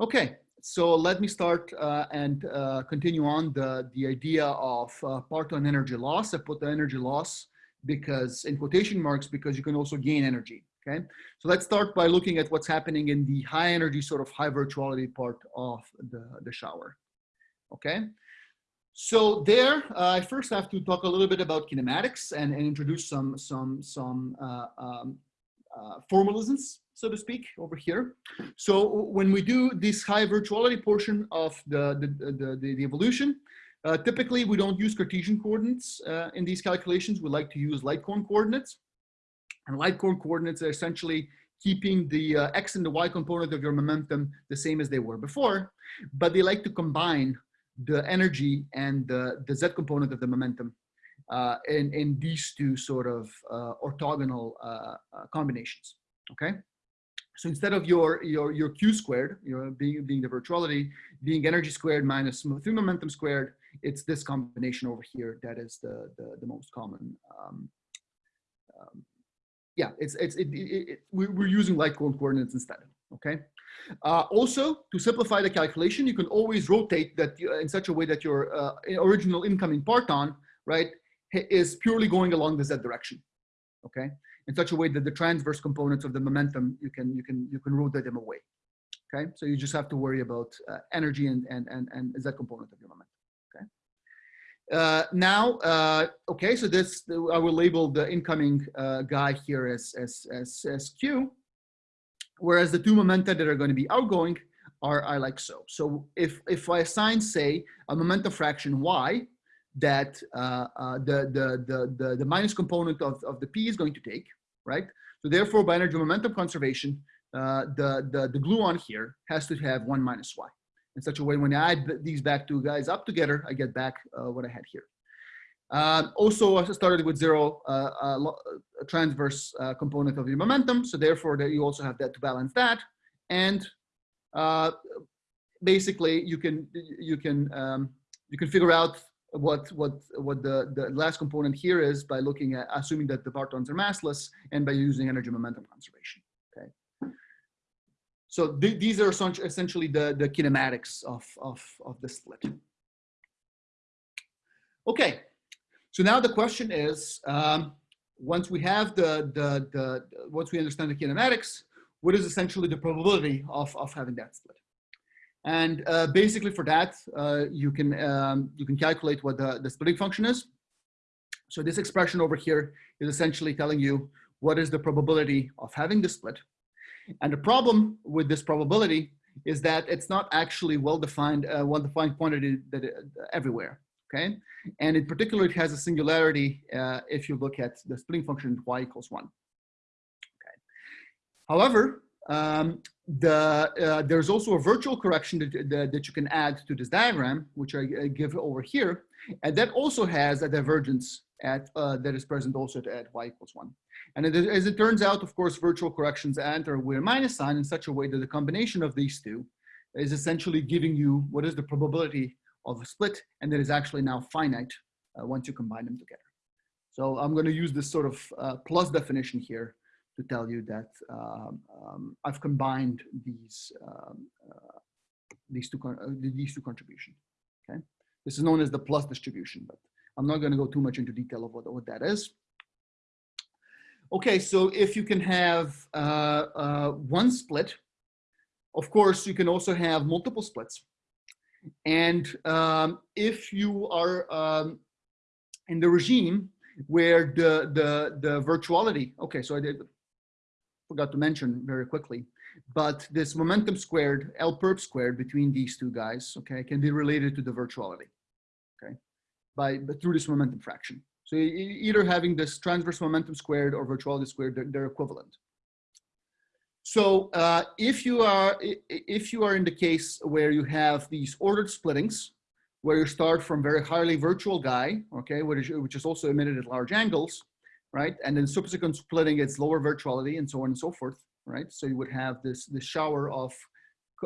Okay, so let me start uh, and uh, continue on the, the idea of uh, parton energy loss. I put the energy loss because in quotation marks, because you can also gain energy, okay? So let's start by looking at what's happening in the high energy sort of high virtuality part of the, the shower, okay? So there, uh, I first have to talk a little bit about kinematics and, and introduce some, some, some uh, um, uh, formalisms so to speak, over here. So when we do this high virtuality portion of the, the, the, the evolution, uh, typically we don't use Cartesian coordinates uh, in these calculations. We like to use light cone coordinates. And light cone coordinates are essentially keeping the uh, x and the y component of your momentum the same as they were before, but they like to combine the energy and the, the z component of the momentum uh, in, in these two sort of uh, orthogonal uh, combinations, okay? So instead of your, your, your Q squared, you know, being, being the virtuality, being energy squared minus momentum squared, it's this combination over here that is the, the, the most common. Um, um, yeah, it's, it's, it, it, it, we're using light cone coordinates instead, okay? Uh, also, to simplify the calculation, you can always rotate that in such a way that your uh, original incoming parton, right, is purely going along the z direction, okay? in such a way that the transverse components of the momentum, you can, you can, you can rotate them away. Okay, so you just have to worry about uh, energy and, and, and, and z component of your momentum. Okay. Uh, now, uh, okay, so this, I will label the incoming uh, guy here as, as, as, as Q, whereas the two momenta that are going to be outgoing are, are like so. So if, if I assign, say, a momentum fraction y, that uh, uh, the, the, the, the, the minus component of, of the P is going to take, right? So therefore, by energy momentum conservation, uh, the, the, the gluon here has to have one minus y. In such a way, when I add these back two guys up together, I get back uh, what I had here. Uh, also, I started with zero uh, uh, transverse component of your momentum. So therefore, that you also have that to balance that. And basically, you can you can um, you can figure out what what what the the last component here is by looking at assuming that the partons are massless and by using energy momentum conservation okay? So th these are essentially the the kinematics of of of the split. Okay so now the question is um, once we have the, the the once we understand the kinematics what is essentially the probability of of having that split and uh, basically for that, uh, you, can, um, you can calculate what the, the splitting function is. So this expression over here is essentially telling you what is the probability of having the split. And the problem with this probability is that it's not actually well-defined, uh, well-defined quantity that, uh, everywhere, okay? And in particular, it has a singularity uh, if you look at the splitting function y equals one. Okay. However, um, the, uh, there's also a virtual correction that, that, that, you can add to this diagram, which I, give over here. And that also has a divergence at, uh, that is present also at y equals one. And it, as it turns out, of course, virtual corrections enter with a minus sign in such a way that the combination of these two is essentially giving you what is the probability of a split, and that is actually now finite uh, once you combine them together. So I'm going to use this sort of uh, plus definition here to tell you that um, um, I've combined these um, uh, these two uh, these two contributions. Okay, this is known as the plus distribution, but I'm not going to go too much into detail of what, what that is. Okay, so if you can have uh, uh, one split, of course, you can also have multiple splits. And um, if you are um, in the regime where the, the, the virtuality, okay, so I did forgot to mention very quickly, but this momentum squared, L perp squared between these two guys, okay, can be related to the virtuality, okay, by through this momentum fraction. So either having this transverse momentum squared or virtuality squared, they're, they're equivalent. So uh, if you are if you are in the case where you have these ordered splittings, where you start from very highly virtual guy, okay, which is, which is also emitted at large angles, right? And then subsequent splitting, it's lower virtuality and so on and so forth, right? So you would have this, this shower of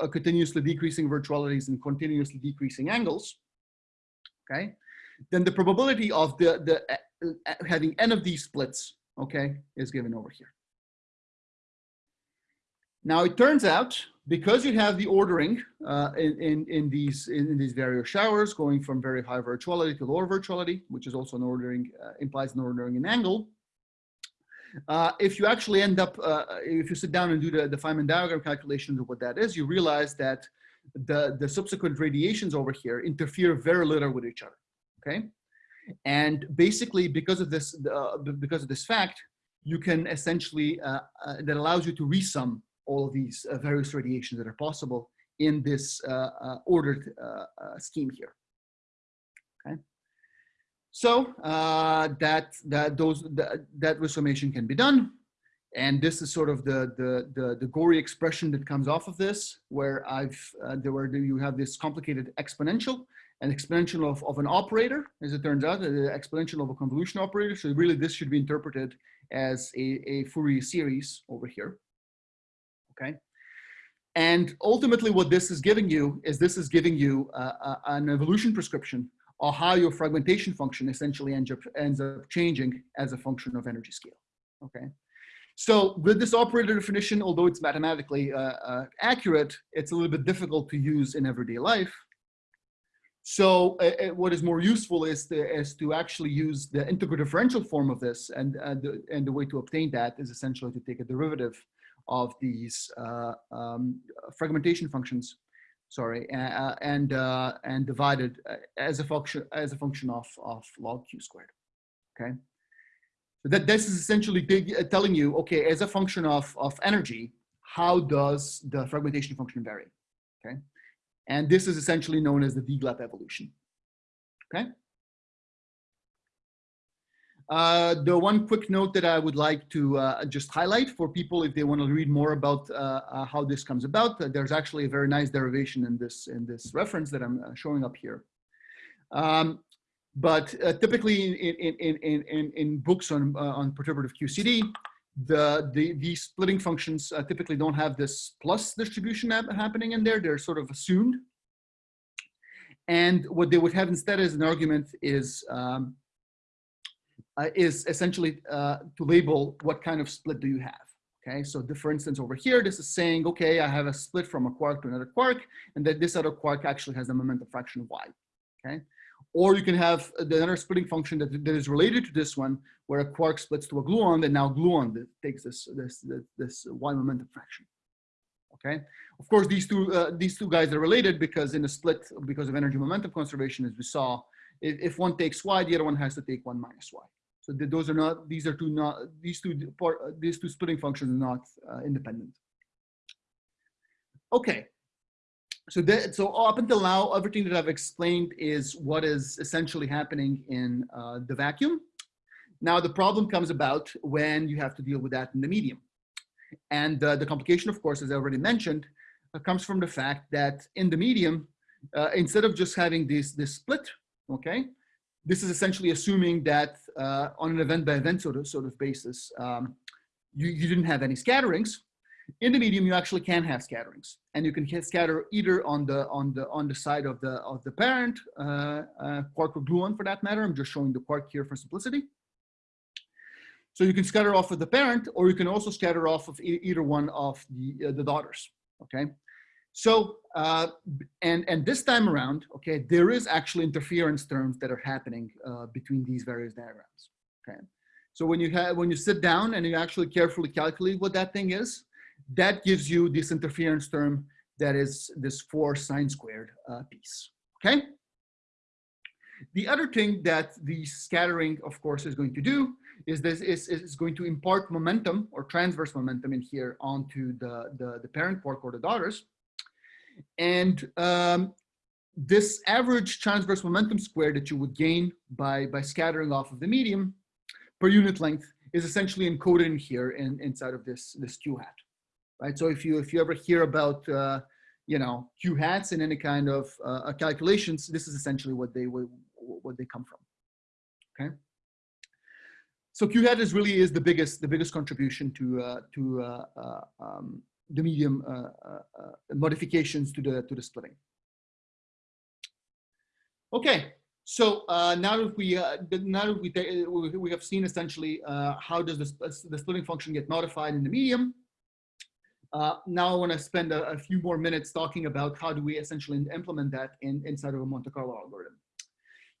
uh, continuously decreasing virtualities and continuously decreasing angles, okay? Then the probability of the, the uh, uh, having n of these splits, okay, is given over here. Now it turns out because you have the ordering uh, in, in, in, these, in, these various showers going from very high virtuality to lower virtuality, which is also an ordering, uh, implies an ordering in angle. Uh, if you actually end up, uh, if you sit down and do the, the Feynman diagram calculations of what that is, you realize that the, the subsequent radiations over here interfere very little with each other, okay? And basically because of this, uh, because of this fact, you can essentially, uh, that allows you to resum all of these uh, various radiations that are possible in this uh, uh, ordered scheme here. Okay. So that that those that, that resummation can be done, and this is sort of the the the, the gory expression that comes off of this, where I've uh, there where you have this complicated exponential, an exponential of, of an operator, as it turns out, the exponential of a convolution operator. So really, this should be interpreted as a, a Fourier series over here okay? And ultimately what this is giving you is this is giving you uh, uh, an evolution prescription or how your fragmentation function essentially ends up, ends up changing as a function of energy scale, okay? So with this operator definition, although it's mathematically uh, uh, accurate, it's a little bit difficult to use in everyday life. So uh, uh what is more useful is to, is to actually use the integral differential form of this. And, the, and the way to obtain that is essentially to take a derivative of these uh, um, fragmentation functions, sorry, uh, and uh, and divided as a function as a function of of log q squared. Okay, so that this is essentially telling you, okay, as a function of of energy, how does the fragmentation function vary? Okay, and this is essentially known as the DGLAP evolution. Okay. Uh, the one quick note that I would like to uh, just highlight for people if they want to read more about uh, uh how this comes about, uh, there's actually a very nice derivation in this in this reference that I'm uh, showing up here. Um, but typically in, in, in, in, in books on, on perturbative QCD, the, the, these splitting functions typically don't have this plus distribution happening in there. They're sort of assumed. And what they would have instead as an argument is um, uh, is essentially uh, to label what kind of split do you have. Okay, so the, for instance, over here, this is saying, okay, I have a split from a quark to another quark, and that this other quark actually has a momentum fraction y. Okay, or you can have another splitting function that, that is related to this one, where a quark splits to a gluon, and now gluon takes this this this, this y momentum fraction. Okay, of course, these two uh, these two guys are related because in a split, because of energy momentum conservation, as we saw, if, if one takes y, the other one has to take one minus y. So those are not, these are two not, these two, part, these two splitting functions are not uh, independent. Okay. So that, so up until now, everything that I've explained is what is essentially happening in uh, the vacuum. Now the problem comes about when you have to deal with that in the medium. And uh, the complication, of course, as I already mentioned, uh, comes from the fact that in the medium, uh, instead of just having this, this split, okay, this is essentially assuming that uh, on an event by event sort of, sort of basis, um, you, you didn't have any scatterings. In the medium, you actually can have scatterings, and you can scatter either on the on the on the side of the of the parent uh, uh, quark or gluon for that matter. I'm just showing the quark here for simplicity. So you can scatter off of the parent, or you can also scatter off of e either one of the uh, the daughters. Okay, so, uh, and, and this time around, okay, there is actually interference terms that are happening uh, between these various diagrams, okay? So when you have, when you sit down and you actually carefully calculate what that thing is, that gives you this interference term that is this four sine squared uh, piece, okay? The other thing that the scattering, of course, is going to do is this is, is going to impart momentum or transverse momentum in here onto the, the, the parent quark or the daughters. And um, this average transverse momentum square that you would gain by, by scattering off of the medium per unit length is essentially encoded in here in, inside of this, this Q hat, right? So if you, if you ever hear about, uh, you know, Q hats in any kind of uh, calculations, this is essentially what they, what they come from, okay? So Q hat is really is the biggest, the biggest contribution to, uh, to uh, uh, um, the medium uh, uh, uh, modifications to the to the splitting. Okay, so uh, now that we uh, now that we we have seen essentially uh, how does this the splitting function get modified in the medium, now I want to spend a, a few more minutes talking about how do we essentially implement that in, inside of a Monte Carlo algorithm.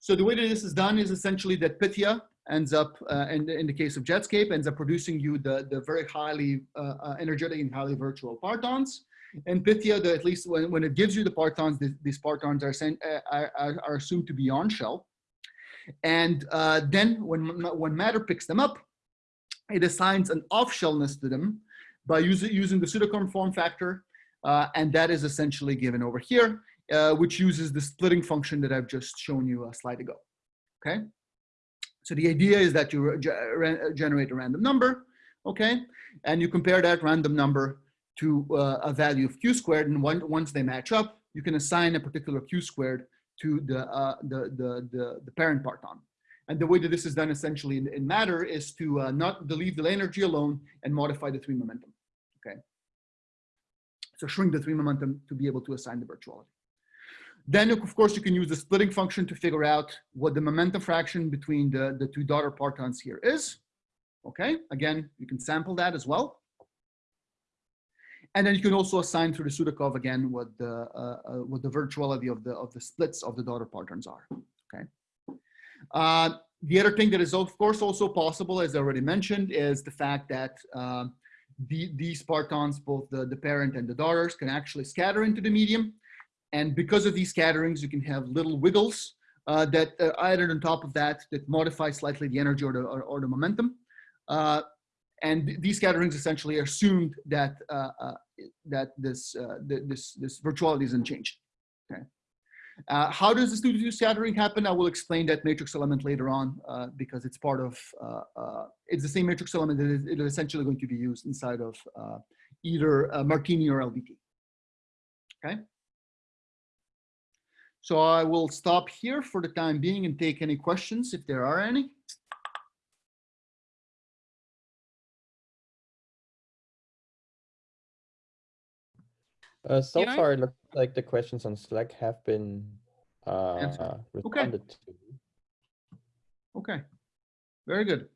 So the way that this is done is essentially that Pythia ends up, uh, in, the, in the case of Jetscape, ends up producing you the, the very highly uh, uh, energetic and highly virtual partons. And Pythia, the, at least when, when it gives you the partons, these, these partons are, sent, uh, are, are, are assumed to be on shell. And uh, then when, when Matter picks them up, it assigns an off-shellness to them by using, using the Sudakov form factor. Uh, and that is essentially given over here, uh, which uses the splitting function that I've just shown you a slide ago. Okay. So the idea is that you generate a random number, okay, and you compare that random number to uh, a value of q squared, and one, once they match up, you can assign a particular q squared to the, uh, the, the, the, the, parent parton. And the way that this is done essentially in, in matter is to uh, not leave the energy alone and modify the three momentum, okay? So shrink the three momentum to be able to assign the virtuality. Then, of course, you can use the splitting function to figure out what the momentum fraction between the, the two daughter partons here is. Okay, again, you can sample that as well. And then you can also assign through the Sudakov again what the uh, uh, what the virtuality of the of the splits of the daughter partons are. Okay. Uh, the other thing that is of course also possible, as I already mentioned, is the fact that uh, the, these partons, both the, the parent and the daughters, can actually scatter into the medium. And because of these scatterings, you can have little wiggles uh, that uh, added on top of that that modify slightly the energy or the, or, or the momentum. Uh, and these scatterings essentially assumed that uh, uh, that this uh, this this virtuality isn't changed. Okay. How does this two-to-two scattering happen? I will explain that matrix element later on because it's part of, it's the same matrix element that is, it is essentially going to be used inside of either Martini or LBT. Okay. So I will stop here for the time being and take any questions if there are any. Uh, so far, it looks like the questions on Slack have been uh, Answered. responded to. Okay. Very good.